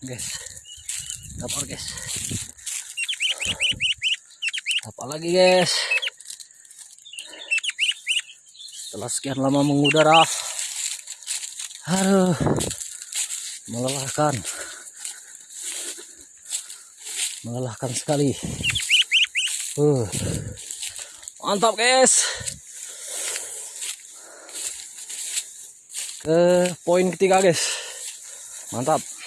guys. Kapal guys. Apa lagi guys. Setelah sekian lama mengudara aduh melelahkan. Melelahkan sekali. Uh. Mantap guys. Ke poin ketiga guys. Mantap.